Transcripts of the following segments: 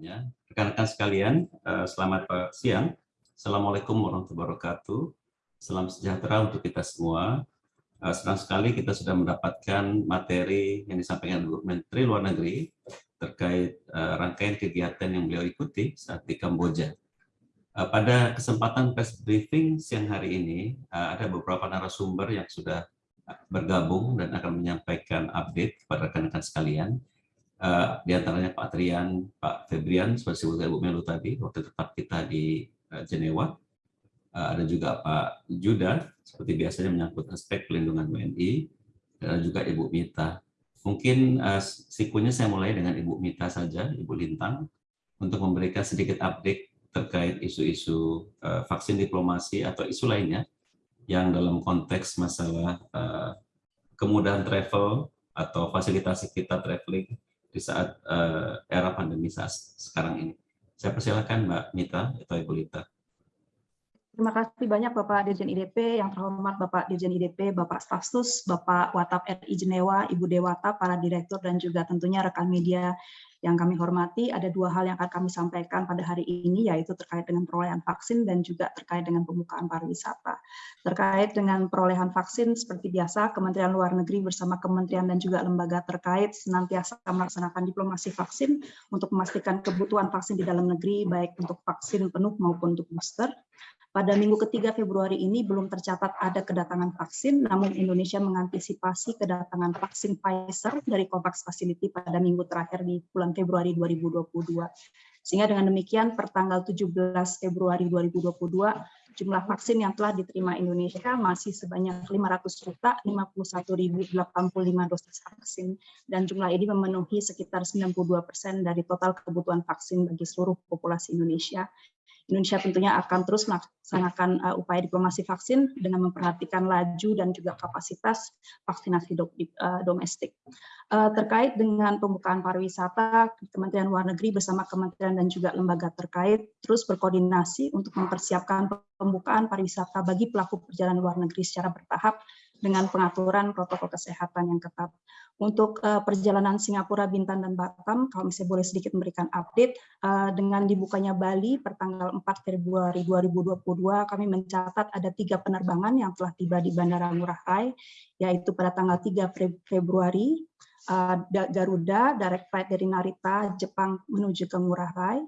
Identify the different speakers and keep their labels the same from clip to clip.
Speaker 1: pertanyaannya. Rekan-rekan sekalian, uh, selamat siang. Assalamualaikum warahmatullahi wabarakatuh. Salam sejahtera untuk kita semua. Uh, senang sekali kita sudah mendapatkan materi yang disampaikan Bu Menteri Luar Negeri terkait uh, rangkaian kegiatan yang beliau ikuti saat di Kamboja. Pada kesempatan press briefing siang hari ini, ada beberapa narasumber yang sudah bergabung dan akan menyampaikan update kepada rekan-rekan sekalian. Uh, di antaranya Pak Trian, Pak Febrian, seperti Bu Melu tadi, waktu tetap kita di Eh, Jenewa. Eh, ada juga Pak Juda, seperti biasanya menyangkut aspek pelindungan WNI, dan juga Ibu Mita. Mungkin uh, sikunya saya mulai dengan Ibu Mita saja, Ibu Lintang, untuk memberikan sedikit update terkait isu-isu uh, vaksin diplomasi atau isu lainnya yang dalam konteks masalah uh, kemudahan travel atau fasilitasi kita traveling di saat uh, era pandemi saat sekarang ini. Saya persilakan Mbak Mita atau Ibu Lita.
Speaker 2: Terima kasih banyak Bapak Dirjen IDP, yang terhormat Bapak Dirjen IDP, Bapak Stafsus, Bapak Watap RI Jenewa, Ibu Dewata, para direktur, dan juga tentunya rekan media yang kami hormati, ada dua hal yang akan kami sampaikan pada hari ini, yaitu terkait dengan perolehan vaksin dan juga terkait dengan pembukaan pariwisata. Terkait dengan perolehan vaksin, seperti biasa, Kementerian Luar Negeri bersama kementerian dan juga lembaga terkait senantiasa melaksanakan diplomasi vaksin untuk memastikan kebutuhan vaksin di dalam negeri, baik untuk vaksin penuh maupun untuk booster. Pada minggu ketiga Februari ini belum tercatat ada kedatangan vaksin, namun Indonesia mengantisipasi kedatangan vaksin Pfizer dari COVAX Facility pada minggu terakhir di bulan Februari 2022. Sehingga dengan demikian per tanggal 17 Februari 2022 jumlah vaksin yang telah diterima Indonesia masih sebanyak 500 juta 51.085 dosis vaksin dan jumlah ini memenuhi sekitar 92 persen dari total kebutuhan vaksin bagi seluruh populasi Indonesia Indonesia tentunya akan terus melaksanakan uh, upaya diplomasi vaksin dengan memperhatikan laju dan juga kapasitas vaksinasi uh, domestik. Uh, terkait dengan pembukaan pariwisata, Kementerian Luar Negeri bersama kementerian dan juga lembaga terkait terus berkoordinasi untuk mempersiapkan pembukaan pariwisata bagi pelaku perjalanan luar negeri secara bertahap dengan pengaturan protokol kesehatan yang ketat. Untuk uh, perjalanan Singapura, Bintan, dan Batam, kalau misalnya boleh sedikit memberikan update, uh, dengan dibukanya Bali per tanggal 4 Februari 2022, kami mencatat ada tiga penerbangan yang telah tiba di Bandara Ngurah Rai, yaitu pada tanggal 3 Februari, uh, Garuda, direct flight dari Narita, Jepang menuju ke Ngurah Rai,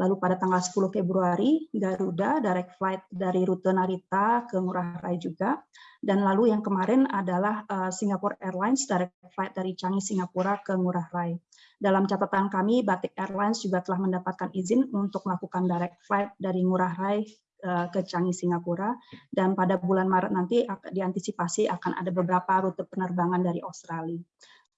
Speaker 2: Lalu pada tanggal 10 Februari, Garuda direct flight dari rute Narita ke Ngurah Rai juga. Dan lalu yang kemarin adalah uh, Singapore Airlines direct flight dari Changi, Singapura ke Ngurah Rai. Dalam catatan kami, Batik Airlines juga telah mendapatkan izin untuk melakukan direct flight dari Ngurah Rai uh, ke Changi, Singapura. Dan pada bulan Maret nanti diantisipasi akan ada beberapa rute penerbangan dari Australia.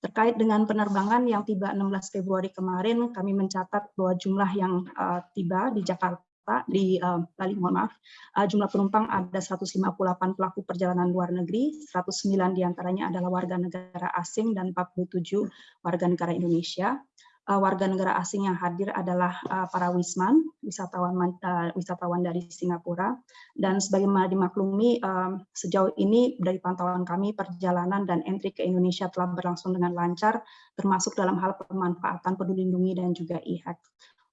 Speaker 2: Terkait dengan penerbangan yang tiba 16 Februari kemarin, kami mencatat bahwa jumlah yang uh, tiba di Jakarta, di uh, Bali, mohon maaf, uh, jumlah penumpang ada 158 pelaku perjalanan luar negeri, 109 di antaranya adalah warga negara asing dan 47 warga negara Indonesia. Eh, warga negara asing yang hadir adalah uh, para wisman, wisatawan uh, wisatawan dari Singapura. Dan sebagaimana dimaklumi, uh, sejauh ini dari pantauan kami perjalanan dan entry ke Indonesia telah berlangsung dengan lancar, termasuk dalam hal pemanfaatan peduli lindungi dan juga e-hack.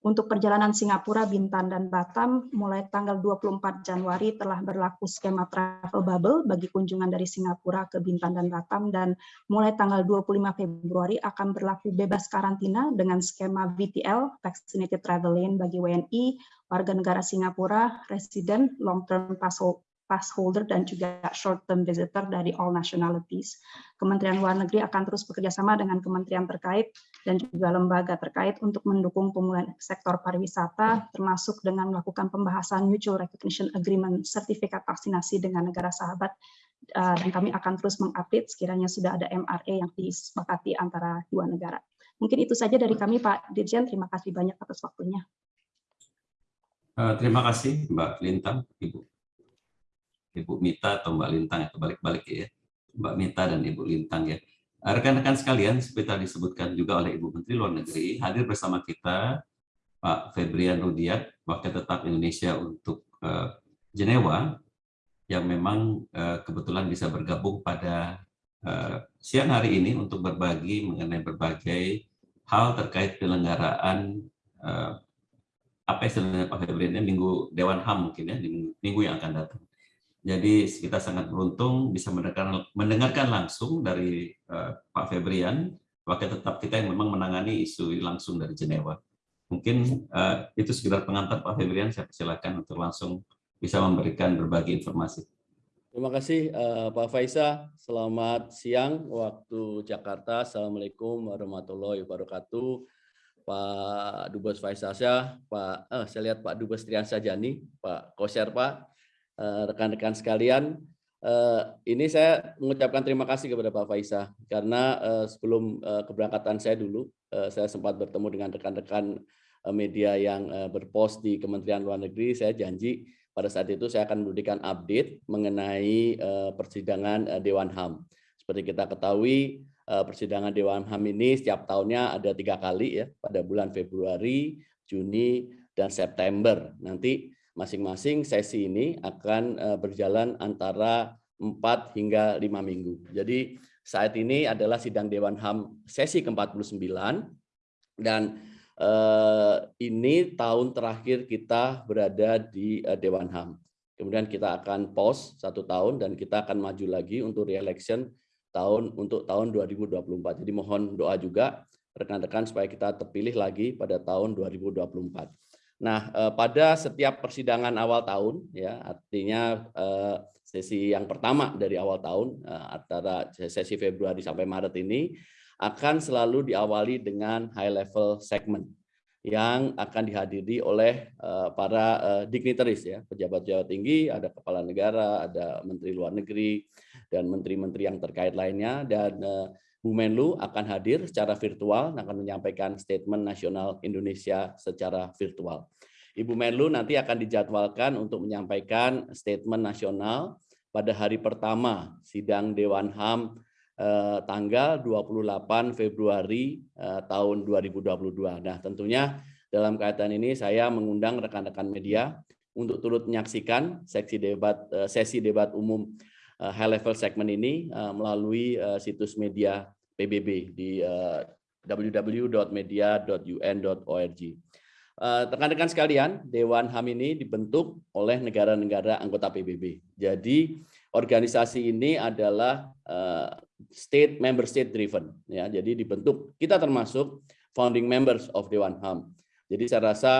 Speaker 2: Untuk perjalanan Singapura, Bintan, dan Batam, mulai tanggal 24 Januari telah berlaku skema travel bubble bagi kunjungan dari Singapura ke Bintan dan Batam, dan mulai tanggal 25 Februari akan berlaku bebas karantina dengan skema VTL, Vaccinated Travel Lane bagi WNI, warga negara Singapura, resident, long-term pass holder dan juga short term visitor dari all nationalities. Kementerian Luar Negeri akan terus bekerjasama dengan kementerian terkait dan juga lembaga terkait untuk mendukung pemulihan sektor pariwisata, termasuk dengan melakukan pembahasan mutual recognition agreement sertifikat vaksinasi dengan negara sahabat uh, dan kami akan terus mengupdate sekiranya sudah ada MRA yang disepakati antara dua negara. Mungkin itu saja dari kami Pak Dirjen, terima kasih banyak atas waktunya.
Speaker 1: Uh, terima kasih Mbak Lintang, Ibu. Ibu Mita atau Mbak Lintang atau balik-balik ya Mbak Mita dan Ibu Lintang ya rekan-rekan sekalian seperti tadi disebutkan juga oleh Ibu Menteri Luar Negeri hadir bersama kita Pak Febrian Rudiat Wakil Tetap Indonesia untuk uh, Jenewa yang memang uh, kebetulan bisa bergabung pada uh, siang hari ini untuk berbagi mengenai berbagai hal terkait penyelenggaraan uh, apa istilahnya Pak Febrian minggu Dewan HAM mungkin ya di minggu yang akan datang. Jadi kita sangat beruntung bisa mendengarkan, mendengarkan langsung dari uh, Pak Febrian, wakil tetap kita yang memang menangani isu langsung dari Jenewa. Mungkin uh, itu sekedar pengantar Pak Febrian, saya persilakan untuk langsung bisa memberikan berbagi informasi.
Speaker 3: Terima kasih uh, Pak Faisa. Selamat siang waktu Jakarta. Assalamualaikum warahmatullahi wabarakatuh. Pak Dubes Faisasya, Pak eh, saya lihat Pak Dubes Triansa Jani, Pak Koser Pak, rekan-rekan sekalian. Eh, ini saya mengucapkan terima kasih kepada Pak Faisa karena eh, sebelum eh, keberangkatan saya dulu, eh, saya sempat bertemu dengan rekan-rekan eh, media yang eh, berpos di Kementerian Luar Negeri. Saya janji pada saat itu saya akan memberikan update mengenai persidangan Dewan HAM. Seperti kita ketahui, persidangan Dewan HAM ini setiap tahunnya ada tiga kali ya, pada bulan Februari, Juni, dan September. Nanti masing-masing sesi ini akan uh, berjalan antara 4 hingga 5 minggu. Jadi saat ini adalah sidang Dewan HAM sesi ke-49 dan Eh, ini tahun terakhir kita berada di eh, Dewan HAM. Kemudian kita akan pause satu tahun dan kita akan maju lagi untuk re-election tahun untuk tahun 2024. Jadi mohon doa juga rekan-rekan supaya kita terpilih lagi pada tahun 2024. Nah, eh, pada setiap persidangan awal tahun, ya artinya sesi yang pertama dari awal tahun antara sesi Februari sampai Maret ini akan selalu diawali dengan high level segment yang akan dihadiri oleh eh, para eh, dignitaries ya, pejabat-pejabat tinggi, ada kepala negara, ada menteri luar negeri dan menteri-menteri yang terkait lainnya dan eh, Bu Menlu akan hadir secara virtual akan menyampaikan statement nasional Indonesia secara virtual. Ibu Menlu nanti akan dijadwalkan untuk menyampaikan statement nasional pada hari pertama sidang Dewan HAM eh, tanggal 28 Februari eh, tahun 2022. Nah, tentunya dalam kaitan ini saya mengundang rekan-rekan media untuk turut menyaksikan sesi debat eh, sesi debat umum eh, high level segment ini eh, melalui situs media PBB di eh, www.media.un.org. Rekan-rekan sekalian, Dewan HAM ini dibentuk oleh negara-negara anggota PBB. Jadi organisasi ini adalah state member state driven ya. Jadi dibentuk kita termasuk founding members of Dewan HAM. Jadi saya rasa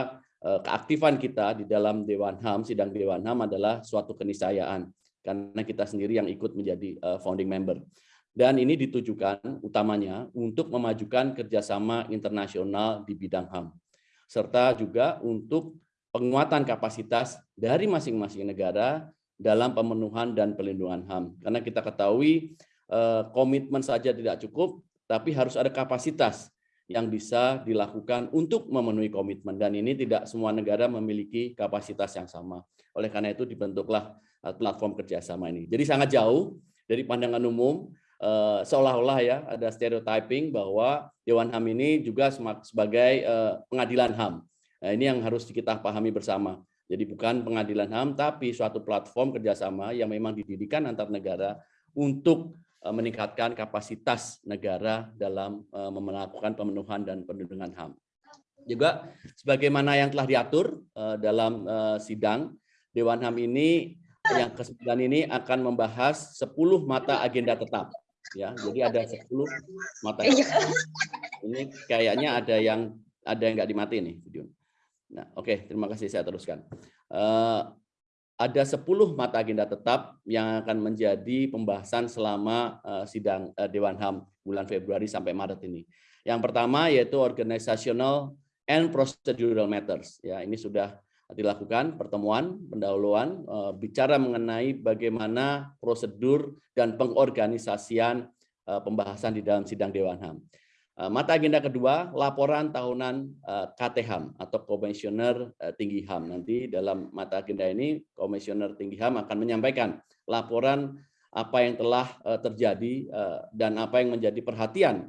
Speaker 3: uh, keaktifan kita di dalam Dewan HAM, sidang Dewan HAM adalah suatu keniscayaan karena kita sendiri yang ikut menjadi uh, founding member. Dan ini ditujukan utamanya untuk memajukan kerjasama internasional di bidang HAM, serta juga untuk penguatan kapasitas dari masing-masing negara dalam pemenuhan dan pelindungan HAM. Karena kita ketahui eh, komitmen saja tidak cukup, tapi harus ada kapasitas yang bisa dilakukan untuk memenuhi komitmen. Dan ini tidak semua negara memiliki kapasitas yang sama. Oleh karena itu dibentuklah eh, platform kerjasama ini. Jadi sangat jauh dari pandangan umum, eh, seolah-olah ya ada stereotyping bahwa Dewan HAM ini juga sebagai pengadilan HAM. Nah, ini yang harus kita pahami bersama jadi bukan pengadilan HAM, tapi suatu platform kerjasama yang memang didirikan antar negara untuk eh, meningkatkan kapasitas negara dalam eh, melakukan pemenuhan dan perlindungan HAM. Juga sebagaimana yang telah diatur eh, dalam sidang, Dewan HAM ini yang ke-9 ini akan membahas 10 mata agenda tetap. ya Jadi ada 10 mata agenda. Ini kayaknya ada yang ada yang nggak dimati nih video. Nah, oke, okay, terima kasih saya teruskan. Uh, ada 10 mata agenda tetap yang akan menjadi pembahasan selama uh, sidang uh, Dewan HAM bulan Februari sampai Maret ini. Yang pertama yaitu organizational and procedural matters. Ya, ini sudah dilakukan pertemuan pendahuluan uh, bicara mengenai bagaimana prosedur dan pengorganisasian pembahasan di dalam sidang Dewan HAM. Eh, mata agenda kedua, laporan tahunan eh, KTHAM atau Komisioner eh, Tinggi HAM. Nanti dalam mata agenda ini, Komisioner Tinggi HAM akan menyampaikan laporan apa yang telah terjadi dan apa yang menjadi perhatian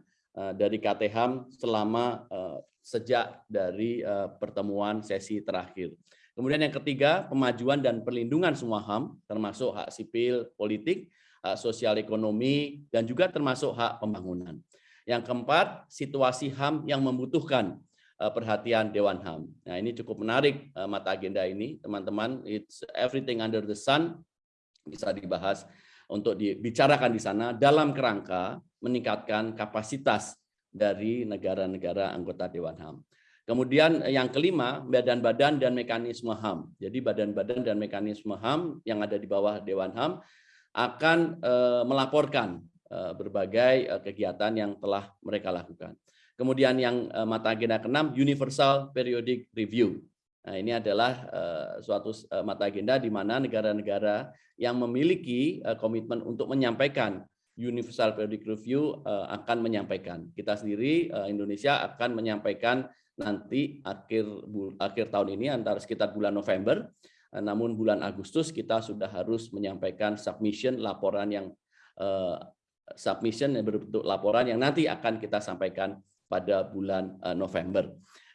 Speaker 3: dari KTHAM selama sejak dari pertemuan sesi terakhir. Kemudian yang ketiga, pemajuan dan perlindungan semua HAM, termasuk hak sipil, politik, hak sosial ekonomi, dan juga termasuk hak pembangunan. Yang keempat, situasi HAM yang membutuhkan perhatian Dewan HAM. Nah, ini cukup menarik mata agenda ini, teman-teman. It's everything under the sun bisa dibahas untuk dibicarakan di sana dalam kerangka meningkatkan kapasitas dari negara-negara anggota Dewan HAM. Kemudian yang kelima, badan-badan dan mekanisme HAM. Jadi badan-badan dan mekanisme HAM yang ada di bawah Dewan HAM akan melaporkan berbagai kegiatan yang telah mereka lakukan. Kemudian yang mata agenda keenam Universal Periodic Review. Nah, ini adalah suatu mata agenda di mana negara-negara yang memiliki komitmen untuk menyampaikan Universal Periodic Review akan menyampaikan. Kita sendiri Indonesia akan menyampaikan nanti akhir akhir tahun ini antara sekitar bulan November. Namun bulan Agustus kita sudah harus menyampaikan submission laporan yang submission yang berbentuk laporan yang nanti akan kita sampaikan pada bulan eh, November.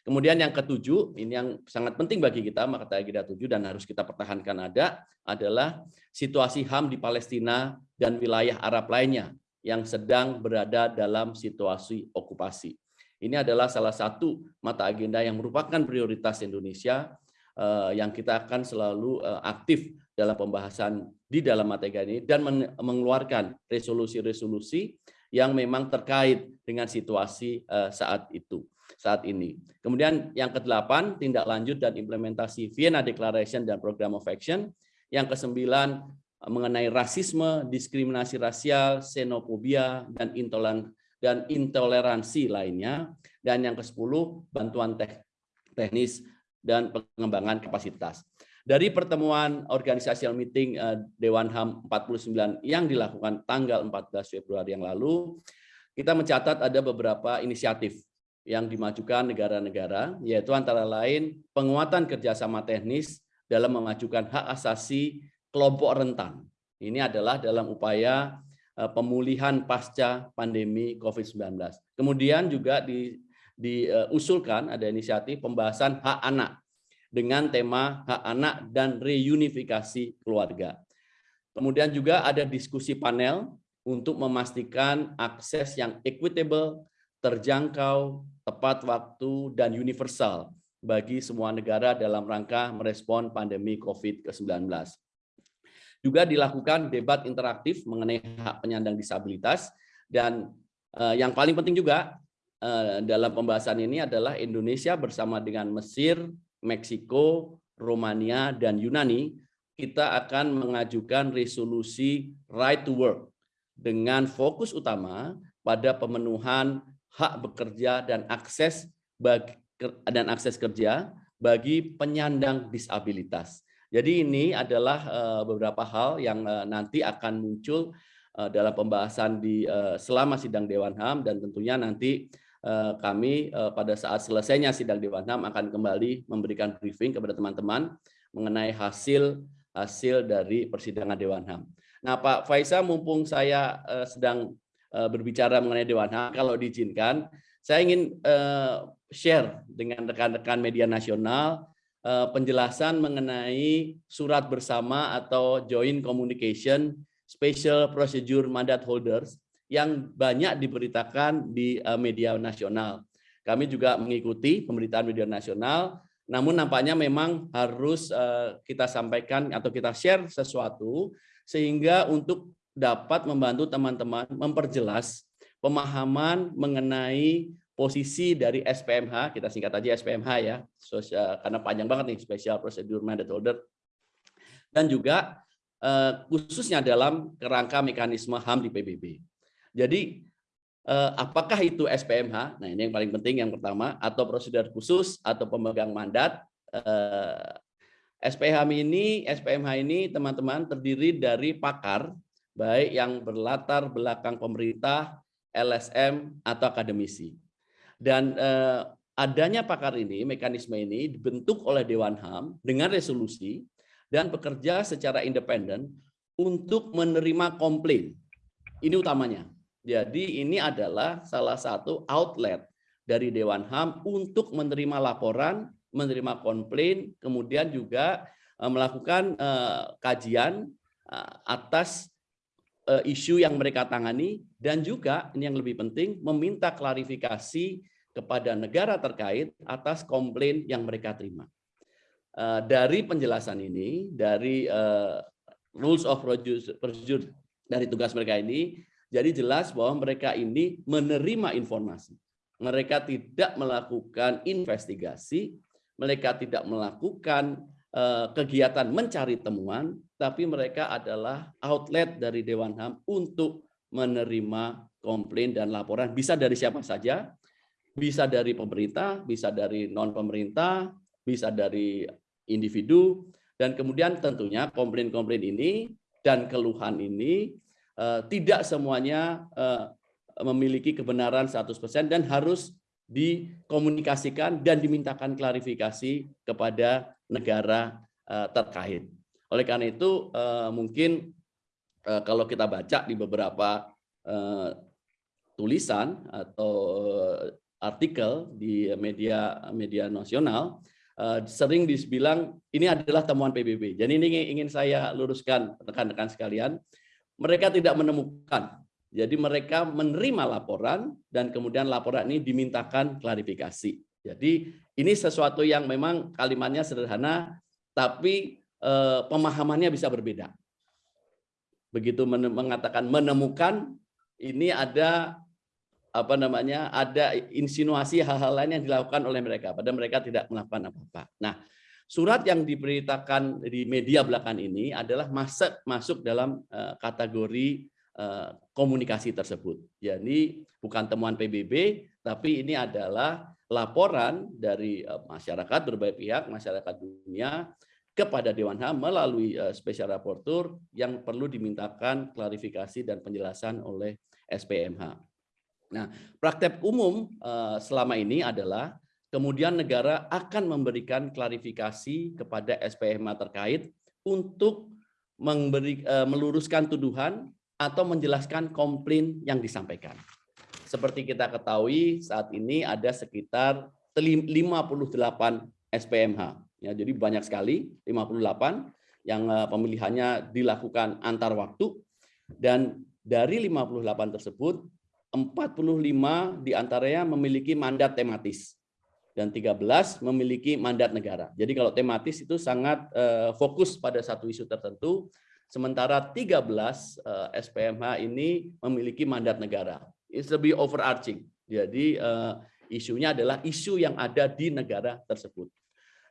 Speaker 3: Kemudian yang ketujuh, ini yang sangat penting bagi kita, maka agenda tujuh dan harus kita pertahankan ada, adalah situasi HAM di Palestina dan wilayah Arab lainnya yang sedang berada dalam situasi okupasi. Ini adalah salah satu mata agenda yang merupakan prioritas Indonesia eh, yang kita akan selalu eh, aktif dalam pembahasan di dalam agenda ini dan mengeluarkan resolusi-resolusi yang memang terkait dengan situasi eh, saat itu saat ini. Kemudian yang kedelapan tindak lanjut dan implementasi Vienna Declaration dan Program of Action. Yang kesembilan mengenai rasisme, diskriminasi rasial, xenofobia dan intoleran dan intoleransi lainnya. Dan yang ke-10 bantuan teknis dan pengembangan kapasitas. Dari pertemuan organisasial meeting eh, Dewan HAM 49 yang dilakukan tanggal 14 Februari yang lalu, kita mencatat ada beberapa inisiatif yang dimajukan negara-negara, yaitu antara lain penguatan kerjasama teknis dalam memajukan hak asasi kelompok rentan. Ini adalah dalam upaya eh, pemulihan pasca pandemi COVID-19. Kemudian juga diusulkan ada inisiatif pembahasan hak anak dengan tema hak anak dan reunifikasi keluarga. Kemudian juga ada diskusi panel untuk memastikan akses yang equitable, terjangkau, tepat waktu, dan universal bagi semua negara dalam rangka merespon pandemi COVID-19. Juga dilakukan debat interaktif mengenai hak penyandang disabilitas, dan eh, yang paling penting juga eh, dalam pembahasan ini adalah Indonesia bersama dengan Mesir, Meksiko, Romania, dan Yunani, kita akan mengajukan resolusi right to work dengan fokus utama pada pemenuhan hak bekerja dan akses bagi, dan akses kerja bagi penyandang disabilitas. Jadi ini adalah eh, beberapa hal yang eh, nanti akan muncul eh, dalam pembahasan di selama sidang Dewan HAM dan tentunya nanti kami eh, pada saat selesainya sidang Dewan HAM akan kembali memberikan briefing kepada teman-teman mengenai hasil hasil dari persidangan Dewan HAM. Nah, Pak Faisal, mumpung saya eh, sedang berbicara mengenai Dewan HAM, kalau diizinkan, saya ingin share dengan rekan-rekan media nasional penjelasan mengenai surat bersama atau joint communication special procedure mandate holders yang banyak diberitakan di eh, media nasional. Kami juga mengikuti pemberitaan media nasional, namun nampaknya memang harus eh, kita sampaikan atau kita share sesuatu sehingga untuk dapat membantu teman-teman memperjelas pemahaman mengenai posisi dari SPMH, kita singkat aja SPMH ya, karena panjang banget nih Special Procedure Mandate Holder, dan juga eh, khususnya dalam kerangka mekanisme HAM di PBB. Jadi eh, apakah itu SPMH? Nah ini yang paling penting yang pertama atau prosedur khusus atau pemegang mandat. Eh, SPMH ini SPMH ini teman-teman terdiri dari pakar baik yang berlatar belakang pemerintah, LSM atau akademisi. Dan eh, adanya pakar ini, mekanisme ini dibentuk oleh Dewan HAM dengan resolusi dan bekerja secara independen untuk menerima komplain. Ini utamanya. Jadi ini adalah salah satu outlet dari Dewan HAM untuk menerima laporan, menerima komplain, kemudian juga eh, melakukan eh, kajian eh, atas isu yang mereka tangani dan juga ini yang lebih penting meminta klarifikasi kepada negara terkait atas komplain yang mereka terima. Dari penjelasan ini, dari rules of procedure dari tugas mereka ini, jadi jelas bahwa mereka ini menerima informasi. Mereka tidak melakukan investigasi, mereka tidak melakukan eh, kegiatan mencari temuan, tapi mereka adalah outlet dari Dewan HAM untuk menerima komplain dan laporan bisa dari siapa saja, bisa dari pemerintah, bisa dari non pemerintah, bisa dari individu, dan kemudian tentunya komplain-komplain ini dan keluhan ini tidak semuanya uh, memiliki kebenaran 100% dan harus dikomunikasikan dan dimintakan klarifikasi kepada negara uh, terkait. Oleh karena itu mungkin kalau kita baca di beberapa tulisan atau artikel di media media nasional sering dibilang ini adalah temuan PBB. Jadi ini ingin saya luruskan rekan-rekan sekalian, mereka tidak menemukan. Jadi mereka menerima laporan dan kemudian laporan ini dimintakan klarifikasi. Jadi ini sesuatu yang memang kalimatnya sederhana, tapi uh, pemahamannya bisa berbeda. Begitu mengatakan menemukan, ini ada apa namanya ada insinuasi hal-hal lain yang dilakukan oleh mereka padahal mereka tidak melakukan apa-apa. Nah, surat yang diberitakan di media belakang ini adalah masuk masuk dalam uh, kategori uh, komunikasi tersebut. Jadi bukan temuan PBB tapi ini adalah laporan dari uh, masyarakat berbagai pihak, masyarakat dunia kepada Dewan HAM melalui special rapporteur yang perlu dimintakan klarifikasi dan penjelasan oleh SPMH. Nah, praktek umum eh, selama ini adalah kemudian negara akan memberikan klarifikasi kepada SPMA terkait untuk memberi, eh, meluruskan tuduhan atau menjelaskan komplain yang disampaikan. Seperti kita ketahui saat ini ada sekitar 58 SPMH. Ya, jadi banyak sekali 58 yang eh, pemilihannya dilakukan antar waktu dan dari 58 tersebut 45 di antaranya memiliki mandat tematis dan 13 memiliki mandat negara. Jadi kalau tematis itu sangat uh, fokus pada satu isu tertentu, sementara 13 uh, SPMH ini memiliki mandat negara. It's lebih overarching. Jadi uh, isunya adalah isu yang ada di negara tersebut.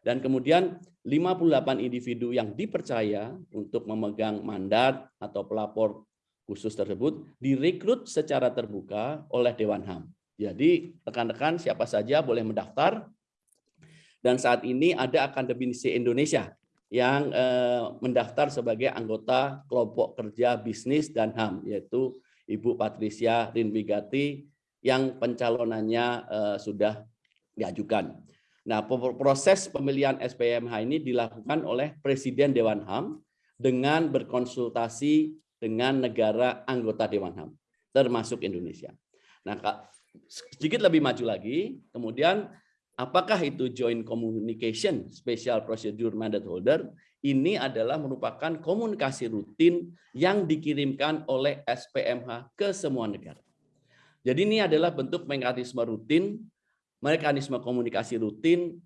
Speaker 3: Dan kemudian 58 individu yang dipercaya untuk memegang mandat atau pelapor khusus tersebut direkrut secara terbuka oleh Dewan HAM. Jadi rekan-rekan siapa saja boleh mendaftar dan saat ini ada akademisi Indonesia yang eh, mendaftar sebagai anggota kelompok kerja bisnis dan HAM yaitu Ibu Patricia Rinbigati yang pencalonannya eh, sudah diajukan. Nah, proses pemilihan SPMH ini dilakukan oleh Presiden Dewan HAM dengan berkonsultasi dengan negara anggota Dewan HAM, termasuk Indonesia. Nah, sedikit lebih maju lagi, kemudian apakah itu joint communication special procedure mandate holder? Ini adalah merupakan komunikasi rutin yang dikirimkan oleh SPMH ke semua negara. Jadi ini adalah bentuk mekanisme rutin, mekanisme komunikasi rutin,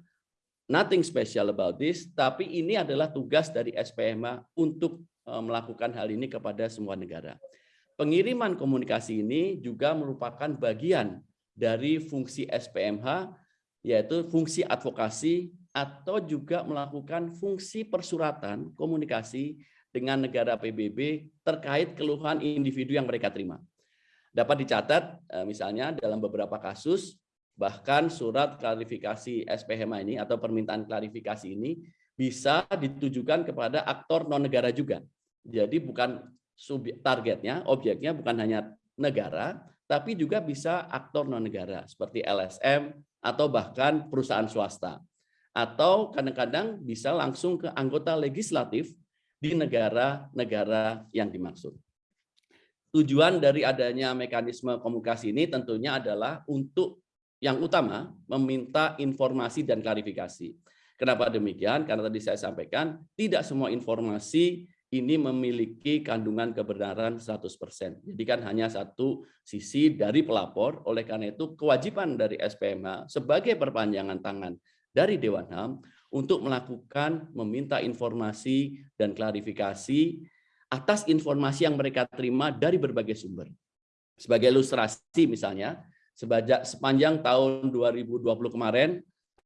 Speaker 3: nothing special about this, tapi ini adalah tugas dari SPMH untuk Eh, melakukan hal ini kepada semua negara. Pengiriman komunikasi ini juga merupakan bagian dari fungsi SPMH, yaitu fungsi advokasi atau juga melakukan fungsi persuratan komunikasi dengan negara PBB terkait keluhan individu yang mereka terima. Dapat dicatat eh, misalnya dalam beberapa kasus bahkan surat klarifikasi SPMH ini atau permintaan klarifikasi ini bisa ditujukan kepada aktor non negara juga. Jadi bukan targetnya, objeknya bukan hanya negara, tapi juga bisa aktor non negara seperti LSM atau bahkan perusahaan swasta. Atau kadang-kadang bisa langsung ke anggota legislatif di negara-negara yang dimaksud. Tujuan dari adanya mekanisme komunikasi ini tentunya adalah untuk yang utama meminta informasi dan klarifikasi. Kenapa demikian? Karena tadi saya sampaikan tidak semua informasi ini memiliki kandungan kebenaran 100%. Jadi kan hanya satu sisi dari pelapor, oleh karena itu kewajiban dari SPMH sebagai perpanjangan tangan dari Dewan HAM untuk melakukan meminta informasi dan klarifikasi atas informasi yang mereka terima dari berbagai sumber. Sebagai ilustrasi misalnya, sepanjang tahun 2020 kemarin,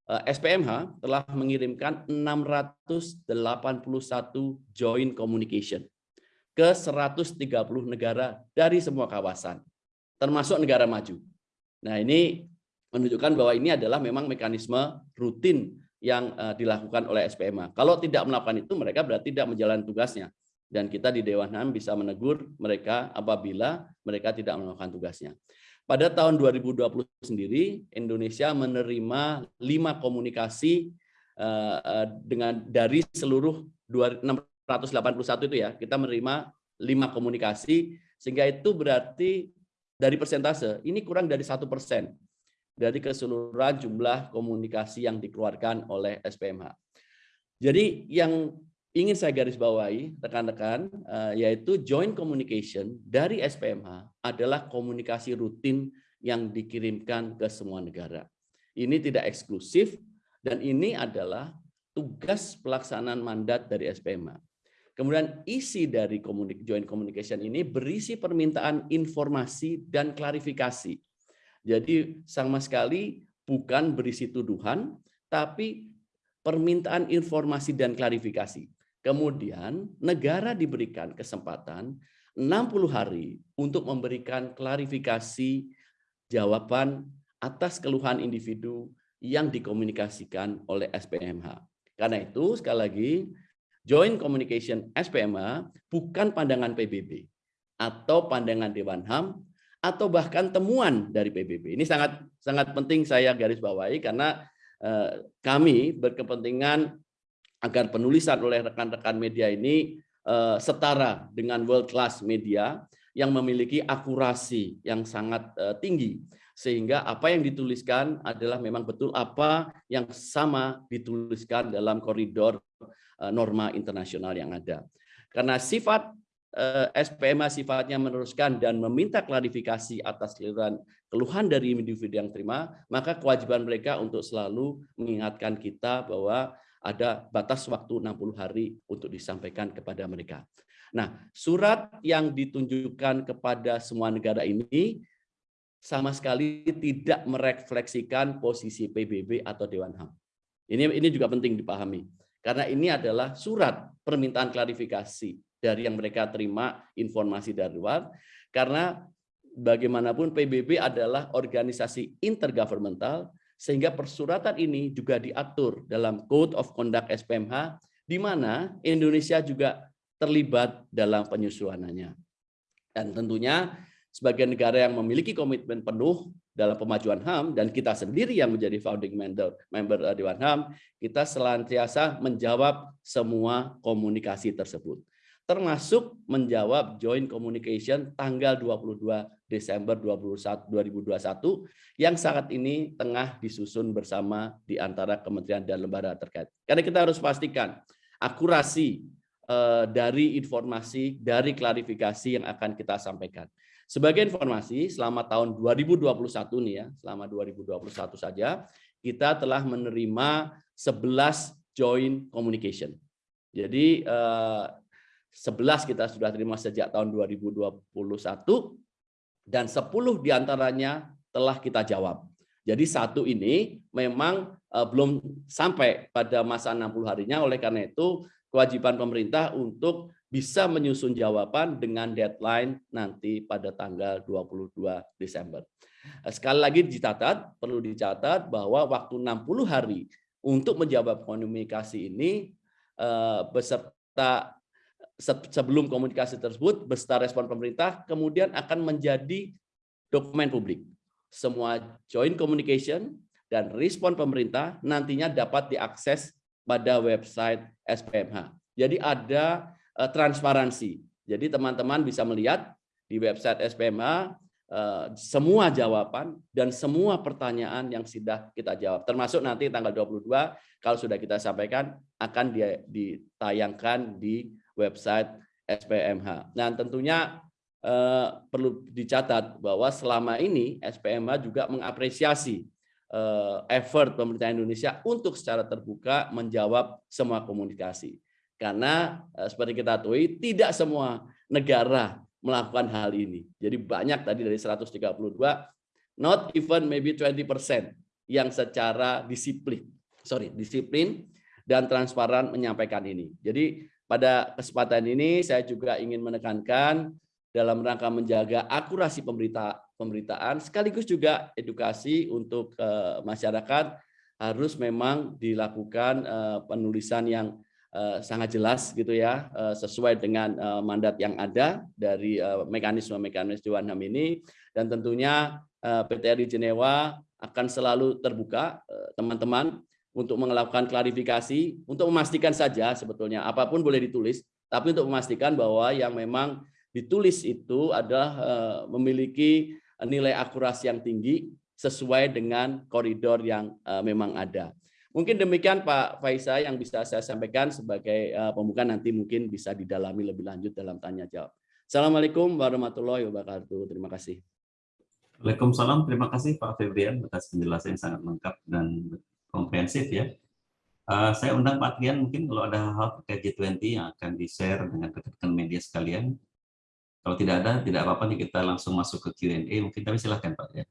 Speaker 3: SPMH telah mengirimkan 681 joint communication ke 130 negara dari semua kawasan, termasuk negara maju. Nah ini menunjukkan bahwa ini adalah memang mekanisme rutin yang eh, dilakukan oleh SPMH. Kalau tidak melakukan itu, mereka berarti tidak menjalankan tugasnya. Dan kita di Dewan HAM bisa menegur mereka apabila mereka tidak melakukan tugasnya. Pada tahun 2020 sendiri, Indonesia menerima lima komunikasi eh, dengan dari seluruh 681 itu ya, kita menerima lima komunikasi, sehingga itu berarti dari persentase, ini kurang dari satu persen dari keseluruhan jumlah komunikasi yang dikeluarkan oleh SPMH. Jadi yang ingin saya garis bawahi rekan-rekan eh, yaitu joint communication dari SPMH adalah komunikasi rutin yang dikirimkan ke semua negara. Ini tidak eksklusif dan ini adalah tugas pelaksanaan mandat dari SPMH. Kemudian isi dari joint communication ini berisi permintaan informasi dan klarifikasi. Jadi sama sekali bukan berisi tuduhan, tapi permintaan informasi dan klarifikasi. Kemudian negara diberikan kesempatan 60 hari untuk memberikan klarifikasi jawaban atas keluhan individu yang dikomunikasikan oleh SPMH. Karena itu sekali lagi Joint Communication SPMH bukan pandangan PBB atau pandangan Dewan HAM atau bahkan temuan dari PBB. Ini sangat sangat penting saya garis bawahi karena eh, kami berkepentingan agar penulisan oleh rekan-rekan media ini uh, setara dengan world class media yang memiliki akurasi yang sangat uh, tinggi sehingga apa yang dituliskan adalah memang betul apa yang sama dituliskan dalam koridor uh, norma internasional yang ada. Karena sifat SPMA sifatnya meneruskan dan meminta klarifikasi atas keluhan, keluhan dari individu yang terima, maka kewajiban mereka untuk selalu mengingatkan kita bahwa ada batas waktu 60 hari untuk disampaikan kepada mereka. Nah, surat yang ditunjukkan kepada semua negara ini sama sekali tidak merefleksikan posisi PBB atau Dewan HAM. Ini ini juga penting dipahami. Karena ini adalah surat permintaan klarifikasi dari yang mereka terima informasi dari luar. Karena bagaimanapun PBB adalah organisasi intergovernmental sehingga persuratan ini juga diatur dalam Code of Conduct SPMH, di mana Indonesia juga terlibat dalam penyusunannya. Dan tentunya sebagai negara yang memiliki komitmen penuh dalam pemajuan HAM dan kita sendiri yang menjadi founding member, member Dewan HAM, kita senantiasa menjawab semua komunikasi tersebut termasuk menjawab joint communication tanggal 22 Desember 2021 yang saat ini tengah disusun bersama di antara kementerian dan lembaga terkait. Karena kita harus pastikan akurasi eh, dari informasi, dari klarifikasi yang akan kita sampaikan. Sebagai informasi, selama tahun 2021 nih ya, selama 2021 saja, kita telah menerima 11 joint communication. Jadi eh, 11 kita sudah terima sejak tahun 2021 dan 10 di antaranya telah kita jawab. Jadi satu ini memang uh, belum sampai pada masa 60 harinya, oleh karena itu kewajiban pemerintah untuk bisa menyusun jawaban dengan deadline nanti pada tanggal 22 Desember. Eh, sekali lagi dicatat, perlu dicatat bahwa waktu 60 hari untuk menjawab komunikasi ini uh, beserta sebelum komunikasi tersebut beserta respon pemerintah kemudian akan menjadi dokumen publik. Semua joint communication dan respon pemerintah nantinya dapat diakses pada website SPMH. Jadi ada uh, transparansi. Jadi teman-teman bisa melihat di website SPMH uh, semua jawaban dan semua pertanyaan yang sudah kita jawab. Termasuk nanti tanggal 22 kalau sudah kita sampaikan akan ditayangkan di website SPMH. Nah, tentunya eh, perlu dicatat bahwa selama ini SPMH juga mengapresiasi eh, effort pemerintah Indonesia untuk secara terbuka menjawab semua komunikasi. Karena eh, seperti kita tahu tidak semua negara melakukan hal ini. Jadi banyak tadi dari 132 not even maybe 20% yang secara disiplin, sorry, disiplin dan transparan menyampaikan ini. Jadi pada kesempatan ini saya juga ingin menekankan dalam rangka menjaga akurasi pemberita pemberitaan sekaligus juga edukasi untuk uh, masyarakat harus memang dilakukan uh, penulisan yang uh, sangat jelas gitu ya sesuai dengan mandat yang ada dari mekanisme-mekanisme Dewan HAM ini. Dan tentunya uh, PT RI Jenewa akan selalu terbuka teman-teman untuk melakukan klarifikasi, untuk memastikan saja sebetulnya apa pun boleh ditulis, tapi untuk memastikan bahwa yang memang ditulis itu adalah eh, memiliki nilai akurasi yang tinggi sesuai dengan koridor yang eh, memang ada. Mungkin demikian Pak Faisa yang bisa saya sampaikan sebagai eh, pembuka nanti mungkin bisa didalami lebih lanjut dalam tanya jawab. Assalamualaikum warahmatullahi wabarakatuh. Terima kasih.
Speaker 1: Waalaikumsalam. Terima kasih Pak Febrian atas penjelasan yang sangat lengkap dan komprehensif ya. Uh, saya undang Pak Trian mungkin kalau ada hal terkait G20 yang akan di-share dengan rekan media sekalian. Kalau tidak ada, tidak apa-apa nih kita langsung masuk ke Q&A. Mungkin kami silahkan Pak Trian.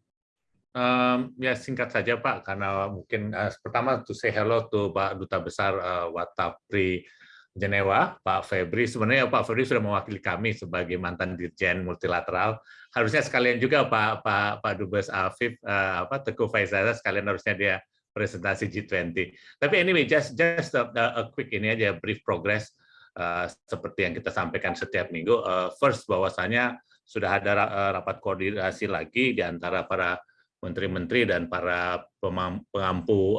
Speaker 4: Um, ya singkat saja Pak, karena mungkin uh, pertama to say hello to Pak Duta Besar uh, Watapri Jenewa, Pak Febri. Sebenarnya Pak Febri sudah mewakili kami sebagai mantan Dirjen Multilateral. Harusnya sekalian juga Pak Pak Pak Dubes Afif, uh, apa Teguh Faizal sekalian harusnya dia presentasi G20. Tapi anyway, just just a, a quick ini aja brief progress uh, seperti yang kita sampaikan setiap minggu. Uh, first bahwasanya sudah ada uh, rapat koordinasi lagi di antara para menteri-menteri dan para pengampu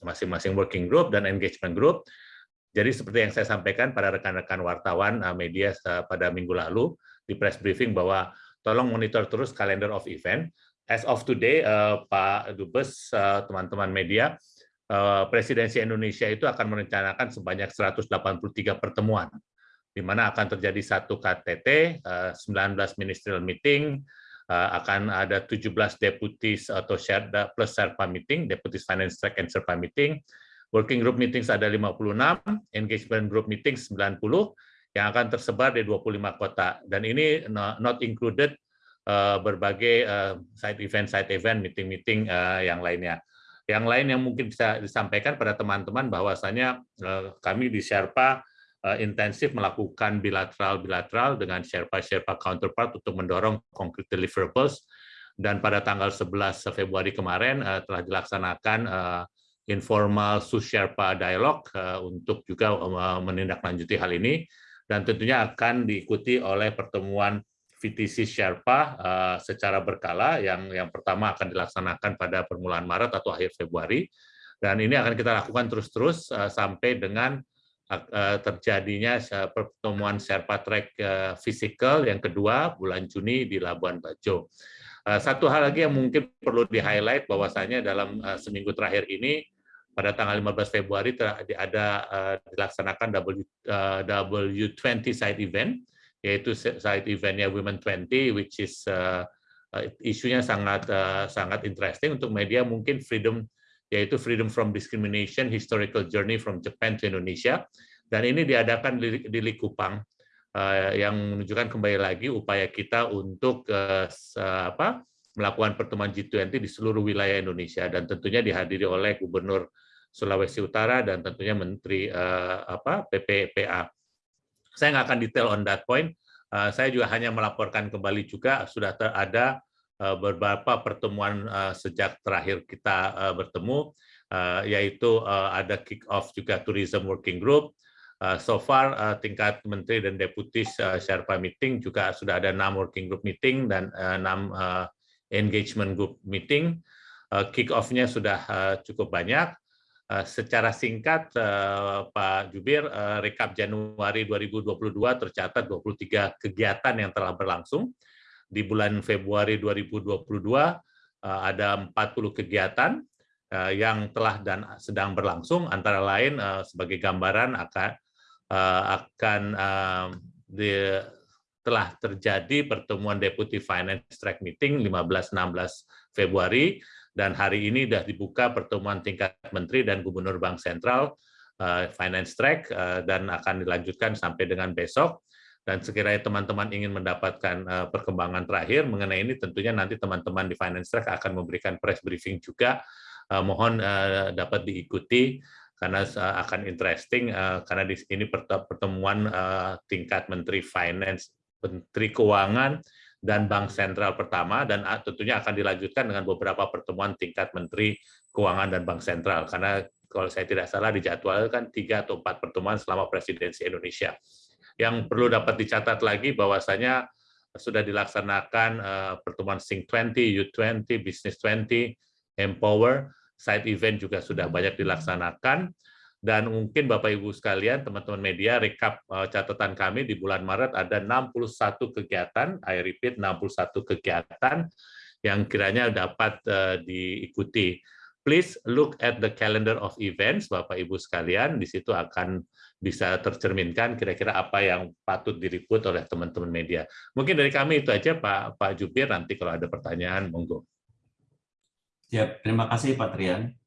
Speaker 4: masing-masing um, working group dan engagement group. Jadi seperti yang saya sampaikan pada rekan-rekan wartawan uh, media uh, pada minggu lalu di press briefing bahwa tolong monitor terus calendar of event as of today, uh, Pak Dubes, eh, teman-teman uh, media, uh, Presidensi Indonesia itu akan merencanakan sebanyak 183 pertemuan, di mana akan terjadi satu KTT, uh, 19 ministerial meeting, akan ada 17 deputies atau plus Sherpa meeting, deputies finance track and Sherpa meeting, working group meetings ada 56, engagement group meeting 90, yang akan tersebar di 25 kota. Dan ini not included berbagai eh, side event, side event, meeting-meeting eh, yang lainnya. Yang lain yang mungkin bisa disampaikan pada teman-teman bahwasanya kami di Sherpa intensif melakukan bilateral-bilateral dengan Sherpa-Sherpa counterpart untuk mendorong concrete deliverables dan pada tanggal 11 Februari kemarin telah dilaksanakan informal Su-Sherpa dialog untuk juga menindaklanjuti hal ini dan tentunya akan diikuti oleh pertemuan VTC Sherpa uh, secara berkala yang yang pertama akan dilaksanakan pada permulaan Maret atau akhir Februari dan ini akan kita lakukan terus-terus uh, sampai dengan uh, terjadinya pertemuan Sherpa Track uh, physical yang kedua bulan Juni di Labuan Bajo. Satu hal lagi yang mungkin perlu di-highlight bahwasanya dalam seminggu terakhir ini pada tanggal 15 Februari ada dilaksanakan W, uh, W20 side event yaitu side eventnya Women 20, which is uh, uh, isunya sangat uh, sangat interesting untuk media mungkin freedom yaitu freedom from discrimination historical journey from Japan to Indonesia dan ini diadakan di, di Likupang uh, yang menunjukkan kembali lagi upaya kita untuk uh, apa melakukan pertemuan G20 di seluruh wilayah Indonesia dan tentunya dihadiri oleh Gubernur Sulawesi Utara dan tentunya Menteri uh, apa PPPA. Saya nggak akan detail on that point. Uh, saya juga hanya melaporkan kembali juga sudah ada uh, beberapa pertemuan uh, sejak terakhir kita bertemu, yaitu ada kick off juga tourism working group. So far tingkat menteri dan deputi Sherpa meeting juga sudah ada enam working group meeting dan enam engagement group meeting. Kick off-nya sudah cukup banyak secara singkat eh, Pak Jubir, eh, rekap Januari 2022 tercatat 23 kegiatan yang telah berlangsung. Di bulan Februari 2022 ada 40 kegiatan yang telah dan sedang berlangsung, antara lain sebagai gambaran akan akan di, telah terjadi pertemuan Deputy Finance Track Meeting 15-16 Februari dan hari ini sudah dibuka pertemuan tingkat Menteri dan Gubernur Bank Sentral Finance Track dan akan dilanjutkan sampai dengan besok. Dan sekiranya teman-teman ingin mendapatkan perkembangan terakhir mengenai ini tentunya nanti teman-teman di Finance Track akan memberikan press briefing juga. Mohon dapat diikuti karena akan interesting karena di ini pertemuan tingkat Menteri Finance, Menteri Keuangan dan Bank Sentral pertama dan tentunya akan dilanjutkan dengan beberapa pertemuan tingkat Menteri Keuangan dan Bank Sentral. Karena kalau saya tidak salah dijadwalkan tiga atau empat pertemuan selama presidensi Indonesia. Yang perlu dapat dicatat lagi bahwasanya sudah dilaksanakan pertemuan Think 20, U20, Business 20, Empower, side event juga sudah banyak dilaksanakan dan mungkin Bapak Ibu sekalian, teman-teman media, rekap eh, catatan kami di bulan Maret ada 61 kegiatan, I repeat 61 kegiatan yang kiranya dapat eh, diikuti. Please look at the calendar of events, Bapak Ibu sekalian, di situ akan bisa tercerminkan kira-kira apa yang patut diliput oleh teman-teman media. Mungkin dari kami itu aja Pak Pak Jubir, nanti kalau ada pertanyaan, monggo.
Speaker 1: Ya, terima kasih Pak Trian.